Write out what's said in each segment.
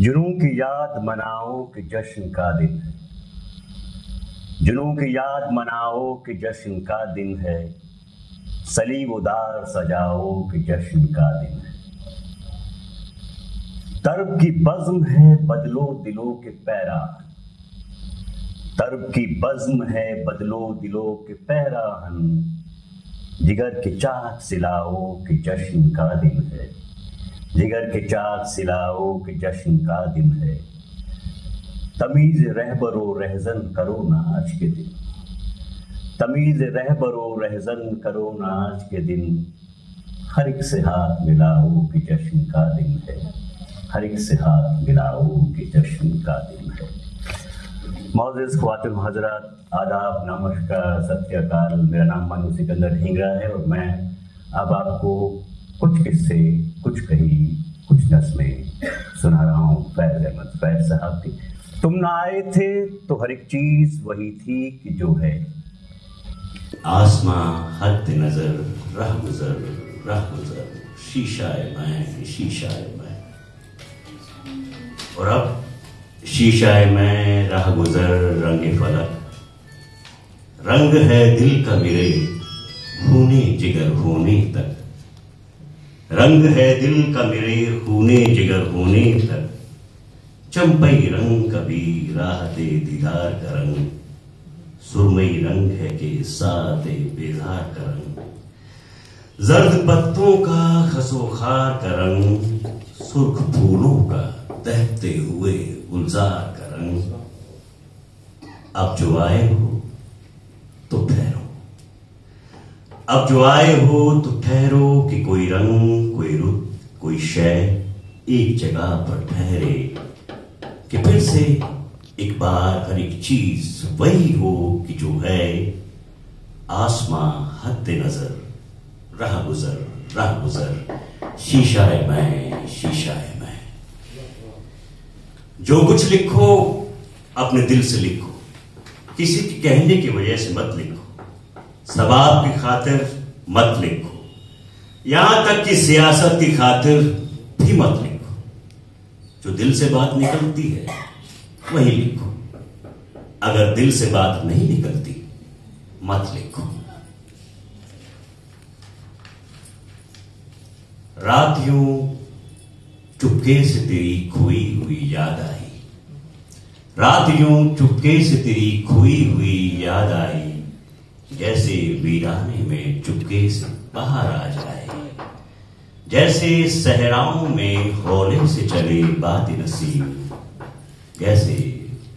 जुनू की याद मनाओ कि जश्न का दिन है। जुनू की याद मनाओ कि जश्न का दिन है। सलीब उदार सजाओ कि जश्न का दिन है। तरब की बज्म है बदलो दिलों के पैरा तरब की बज्म है बदलो दिलों के पैराहन जिगर के चाक सिलाओ कि जश्न का दिन है। जिगर के चाक सिलाओ के जश्न का दिन है। तमीज रहबरो रहजन करो ना आज के दिन। तमीज रहबरो रहजन करो ना आज के दिन। हर एक से हाथ मिलाओ कि जश्न का दिन है। हर एक से हाथ मिलाओ कि जश्न का दिन है। मोजिज ख्वातिन हज़रत, आदाब, नमस्कार, सत्यकाल। मेरा नाम मनु सिकंदर ढींगरा है और मैं अब आपको कुछ किस्से कुछ कही, कुछ नस्में सुना। रहा हूँ फैज अहमद फैज साहब की। तुम ना आए थे तो हर एक चीज़ वही थी कि जो है। आसमां हद नज़र, रह गुजर रह गुजर। शीशाए मैं शीशाए मैं। और अब शीशाए मैं, राह गुजर, रंग फलक। रंग है दिल का मेरे, होने जिगर होने तक। रंग है दिल का मेरे खूने, जिगर होने तक। चंपई रंग कभी राह दे दीदार का रंग। सुरमई रंग है कि साथ बेजार का रंग। जर्द पत्तों का खसोखार का रंग। सुर्ख फूलों का तहते हुए गुलजार का रंग। अब जो आए हो अब जो आए हो तो ठहरो कि कोई रंग, कोई रुत कोई शय एक जगह पर ठहरे। कि फिर से एक बार हर एक चीज़ वही हो कि जो है, आसमां हद नज़र राह गुजर राह गुजर शीशा है मैं शीशा है मैं। जो कुछ लिखो, अपने दिल से लिखो। किसी के कहने की वजह से मत लिखो। सबाब की खातिर मत लिखो। यहाँ तक कि सियासत की खातिर भी मत लिखो। जो दिल से बात निकलती है, वही लिखो। अगर दिल से बात नहीं निकलती, मत लिखो। रात यूँ चुपके से तेरी खोई हुई याद आई। रात यूँ चुपके से तेरी खोई हुई याद आई। जैसे वीराने में चुपके से बाहर आ जाए। जैसे सहराओं में हौले से चले बात नसीब। जैसे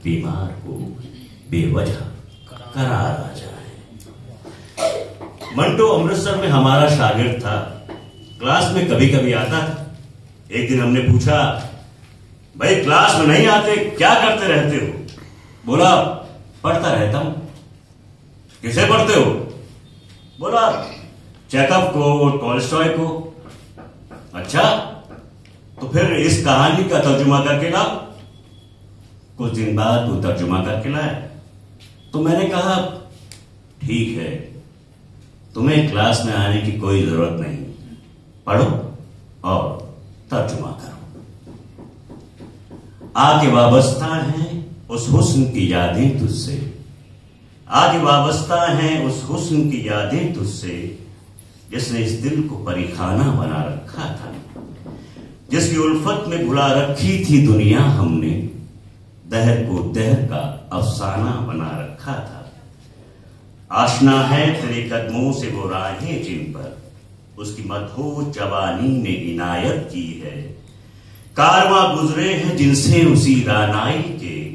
बीमार को बेवजह करार आ जाए। मंटो अमृतसर में हमारा शागिर्द था। क्लास में कभी कभी आता था। एक दिन हमने पूछा, भाई, क्लास में नहीं आते, क्या करते रहते हो? बोला, पढ़ता रहता हूँ। किसे पढ़ते हो? बोला, चेकअप को, टॉलस्टॉय को। अच्छा तो फिर इस कहानी का तर्जुमा करके ला कुछ दिन बाद वो तर्जुमा करके लाए। तो मैंने कहा, ठीक है, तुम्हें क्लास में आने की कोई ज़रूरत नहीं। पढ़ो और तर्जुमा करो। आगे वाबस्ता है उस हुस्न की यादें तुझसे। आगे वाबस्ता है उस हुस्न की यादें तुझसे, जिसने इस दिल को परिखाना बना रखा था। जिसकी उल्फत में भुला रखी थी दुनिया हमने, दहर को दहर का अफसाना बना रखा था। आशना है तेरे कदमों से वो राहें जिन पर, उसकी मधो जवानी ने इनायत की है। कारवा गुजरे हैं जिनसे उसी रानाई के,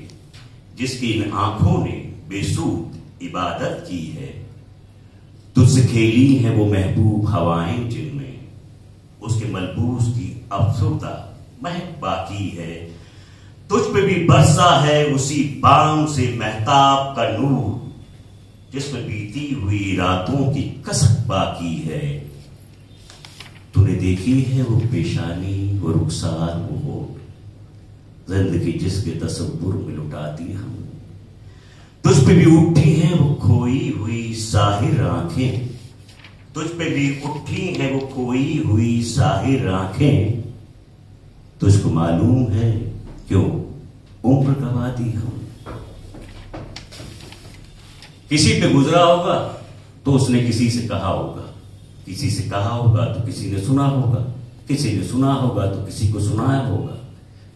जिसकी इन आँखों ने बेसूद इबादत की है। तुझसे खेली है वो महबूब हवाएँ जिनमें। उसके मलबूस की अफसुरदा महक बाकी है। तुझ पे भी बरसा है उसी बाम से महताब का नूर, जिसमें बीती हुई रातों की कसक बाकी है। तूने देखी है वो पेशानी वो रुखसार वो ज़िंदगी जिसके तस्वुर में लुटाती हम। तुझ पे भी उठी है वो खोई हुई साहिर आँखें। तुझ पे भी उठी है वो खोई हुई साहिर आँखें। तुझको मालूम है क्यों? उम्र गवा दी हम किसी पे गुजरा होगा तो उसने किसी से कहा होगा। किसी से कहा होगा तो किसी ने सुना होगा। किसी ने सुना होगा तो किसी को सुनाया होगा।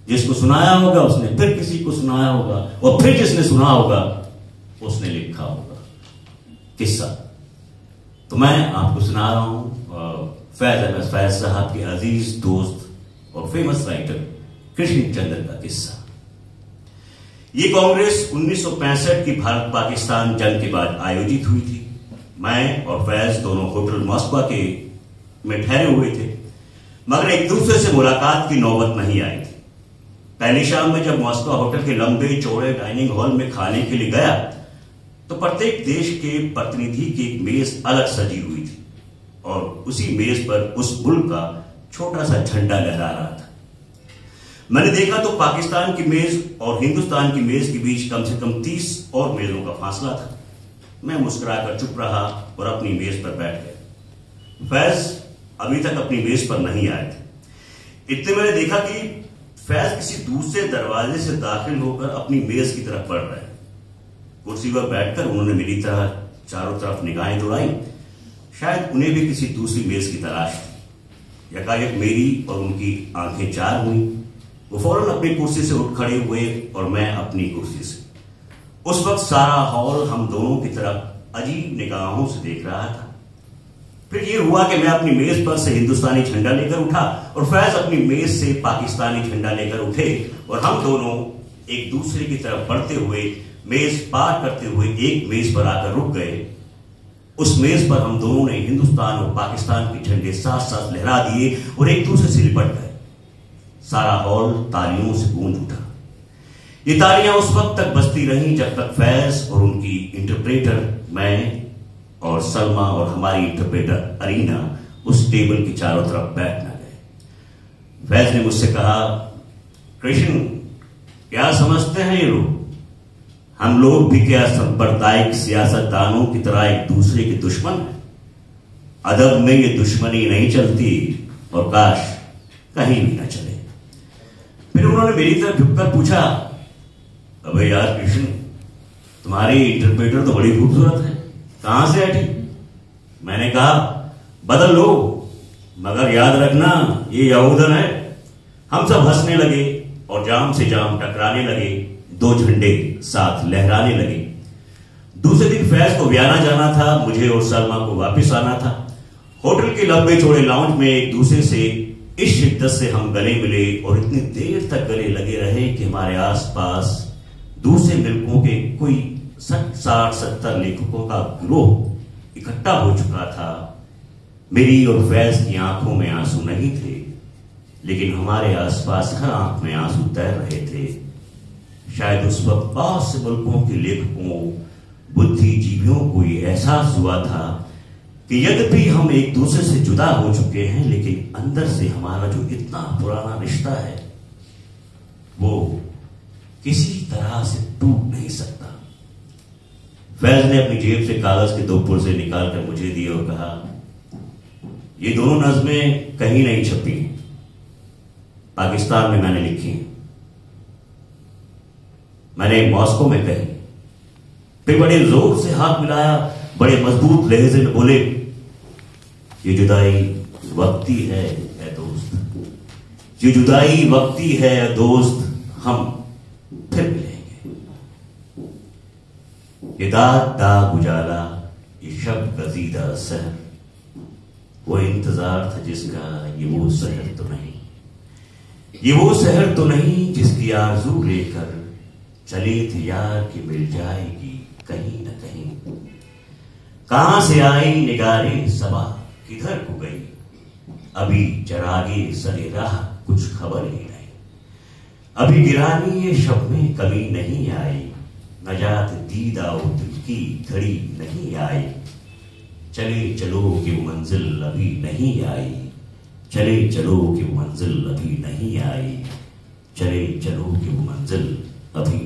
जिसको सुनाया होगा उसने फिर किसी को सुनाया होगा और फिर जिसने सुना होगा उसने लिखा होगा। किस्सा। तो मैं आपको सुना रहा हूँ फैज अहमद फैज साहब के अज़ीज़ दोस्त और फ़ेमस राइटर कृष्ण चंद्र का किस्सा। ये कांग्रेस 1965 की भारत पाकिस्तान जंग के बाद आयोजित हुई थी। मैं और फैज दोनों होटल मॉस्को के में ठहरे हुए थे। मगर एक दूसरे से मुलाकात की नौबत नहीं आई थी। पहली शाम में जब मॉस्को होटल के लंबे चौड़े डाइनिंग हॉल में खाने के लिए गया तो प्रत्येक देश के प्रतिनिधि की एक मेज अलग सजी हुई थी और उसी मेज पर उस मुल्क का छोटा सा झंडा लहरा रहा था। मैंने देखा तो पाकिस्तान की मेज और हिंदुस्तान की मेज के बीच कम से कम तीस और मेजों का फासला था। मैं मुस्कुराकर चुप रहा और अपनी मेज पर बैठ गया। फैज अभी तक अपनी मेज पर नहीं आए थे। इतने मैंने देखा कि फैज किसी दूसरे दरवाजे से दाखिल होकर अपनी मेज की तरफ़ बढ़ रहे कुर्सी पर बैठकर उन्होंने मेरी तरह चारों तरफ़ निगाहें दौड़ाई शायद उन्हें भी किसी दूसरी मेज की तलाश थी। यकायक मेरी और उनकी आँखें चार हुई। वो फ़ौरन अपनी कुर्सी से उठ खड़े हुए और मैं अपनी कुर्सी से। उस वक्त सारा हॉल हम दोनों की तरफ़ अजीब निगाहों से देख रहा था। फिर ये हुआ कि मैं अपनी मेज पर से हिंदुस्तानी झंडा लेकर उठा और फैज अपनी मेज से पाकिस्तानी झंडा लेकर उठे और हम दोनों एक दूसरे की तरफ़ बढ़ते हुए, मेज पार करते हुए एक मेज पर आकर रुक गए। उस मेज पर हम दोनों ने हिंदुस्तान और पाकिस्तान के झंडे साथ साथ लहरा दिए और एक दूसरे से लिपट गए। सारा हॉल तालियों से गूंज उठा। ये तालियाँ उस वक्त तक बजती रहीं जब तक फैज और उनकी इंटरप्रेटर मैं और सलमा और हमारी इंटरप्रेटर अरीना उस टेबल के चारों तरफ़ बैठ न गए। फैज ने मुझसे कहा, कृष्ण क्या समझते हैं ये लोग? हम लोग भी क्या सांप्रदायिक सियासतदानों की तरह एक दूसरे के दुश्मन हैं? अदब में ये दुश्मनी नहीं चलती और काश कहीं भी ना चले। फिर उन्होंने मेरी तरफ़ झुककर पूछा, अबे यार कृष्ण, तुम्हारी इंटरप्रेटर तो बड़ी खूबसूरत है। कहाँ से हटी? मैंने कहा, बदल लो, मगर याद रखना, ये यहूदन है। हम सब हंसने लगे। और जाम से जाम टकराने लगे, दो झंडे साथ लहराने लगे। दूसरे दिन फैज को व्याना जाना था, मुझे और सलमा को वापस आना था। होटल के लंबे चौड़े लाउंज में एक दूसरे से इस शिद्दत से हम गले मिले और इतनी देर तक गले लगे रहे कि हमारे आसपास दूसरे मिल्कों के कोई साठ, सत्तर लेखकों का गिरोह इकट्ठा हो चुका था। मेरी और फैज की आँखों में आँसू नहीं थे। लेकिन हमारे आसपास हर आँख में आँसू तैर रहे थे। शायद उस वक्त बहुत से मुल्कों के लेखकों, बुद्धिजीवियों को यह एहसास हुआ था कि यद्यपि हम एक दूसरे से जुदा हो चुके हैं, लेकिन अंदर से हमारा जो इतना पुराना रिश्ता है, वो किसी तरह से टूट नहीं सकता। फैज ने अपनी जेब से कागज़ के दो पुर्जे निकालकर मुझे दिए और कहा, ये दोनों नज्में कहीं नहीं छपी। पाकिस्तान में मैंने लिखी मैंने मॉस्को में कही। फिर बड़े ज़ोर से हाथ मिलाया, बड़े मज़बूत लहजे में बोले, ये जुदाई वक्ती है, ए दोस्त। ये जुदाई वक्ती है दोस्त। हम फिर मिलेंगे। ये दाग दाग उजाला, ये शब गजीदा सहर वो इंतज़ार था जिसका, ये वो सहर तो नहीं। ये वो शहर तो नहीं जिसकी आरज़ू लेकर चले थे यार की मिल जाएगी कहीं न कहीं। कहाँ से आई निगारे सबा, किधर को गई? अभी चरागे सरे राह, कुछ खबर ही नहीं। अभी गिरानी ये शब में कमी नहीं आई। नजात दीदा दिल की घड़ी नहीं आई। चले चलो कि मंजिल अभी नहीं आई। चले चलो कि मंजिल अभी नहीं आई चले चलो कि मंजिल अभी